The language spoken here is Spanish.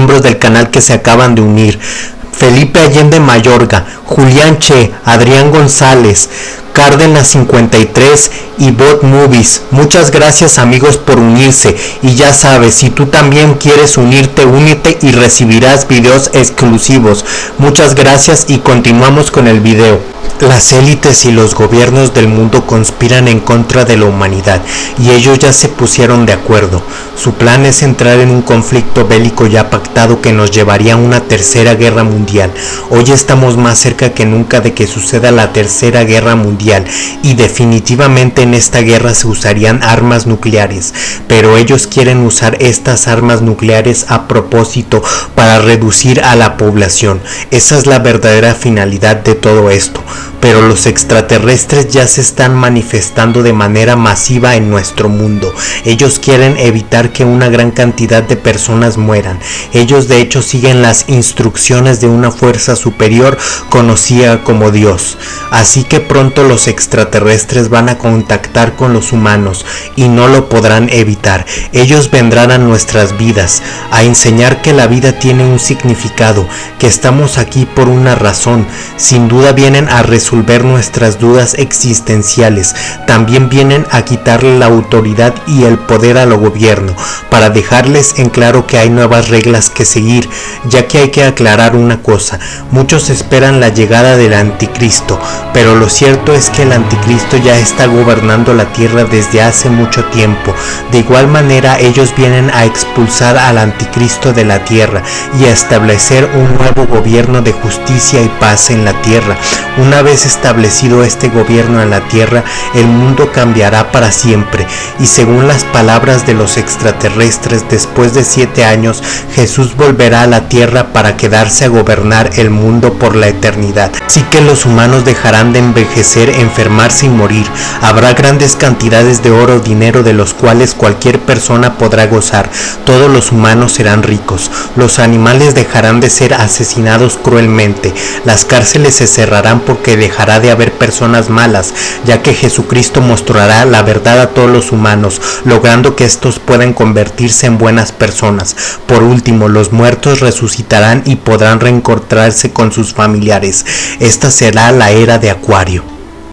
miembros del canal que se acaban de unir. Felipe Allende Mayorga, Julián Che, Adrián González, Cárdenas 53 y Bot Movies. Muchas gracias amigos por unirse y ya sabes, si tú también quieres unirte, únete y recibirás videos exclusivos. Muchas gracias y continuamos con el video. Las élites y los gobiernos del mundo conspiran en contra de la humanidad y ellos ya se pusieron de acuerdo. Su plan es entrar en un conflicto bélico ya pactado que nos llevaría a una tercera guerra mundial. Hoy estamos más cerca que nunca de que suceda la tercera guerra mundial y definitivamente en esta guerra se usarían armas nucleares, pero ellos quieren usar estas armas nucleares a propósito para reducir a la población. Esa es la verdadera finalidad de todo esto pero los extraterrestres ya se están manifestando de manera masiva en nuestro mundo. Ellos quieren evitar que una gran cantidad de personas mueran. Ellos de hecho siguen las instrucciones de una fuerza superior conocida como Dios. Así que pronto los extraterrestres van a contactar con los humanos y no lo podrán evitar. Ellos vendrán a nuestras vidas a enseñar que la vida tiene un significado, que estamos aquí por una razón. Sin duda vienen a resolver resolver nuestras dudas existenciales, también vienen a quitarle la autoridad y el poder al gobierno, para dejarles en claro que hay nuevas reglas que seguir, ya que hay que aclarar una cosa, muchos esperan la llegada del anticristo, pero lo cierto es que el anticristo ya está gobernando la tierra desde hace mucho tiempo, de igual manera ellos vienen a expulsar al anticristo de la tierra y a establecer un nuevo gobierno de justicia y paz en la tierra, una vez establecido este gobierno en la tierra, el mundo cambiará para siempre. Y según las palabras de los extraterrestres, después de siete años, Jesús volverá a la tierra para quedarse a gobernar el mundo por la eternidad. Así que los humanos dejarán de envejecer, enfermarse y morir. Habrá grandes cantidades de oro, dinero de los cuales cualquier persona podrá gozar. Todos los humanos serán ricos. Los animales dejarán de ser asesinados cruelmente. Las cárceles se cerrarán porque dejará de haber personas malas, ya que Jesucristo mostrará la verdad a todos los humanos, logrando que estos puedan convertirse en buenas personas. Por último, los muertos resucitarán y podrán reencontrarse con sus familiares. Esta será la era de Acuario.